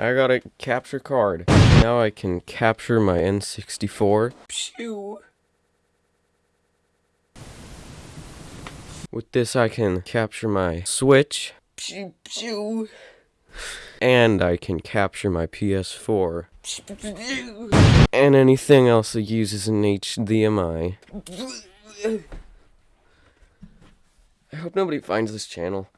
I got a capture card. Now I can capture my N64. Phew. With this, I can capture my Switch. Pew, pew. And I can capture my PS4. And anything else that uses an HDMI. I hope nobody finds this channel.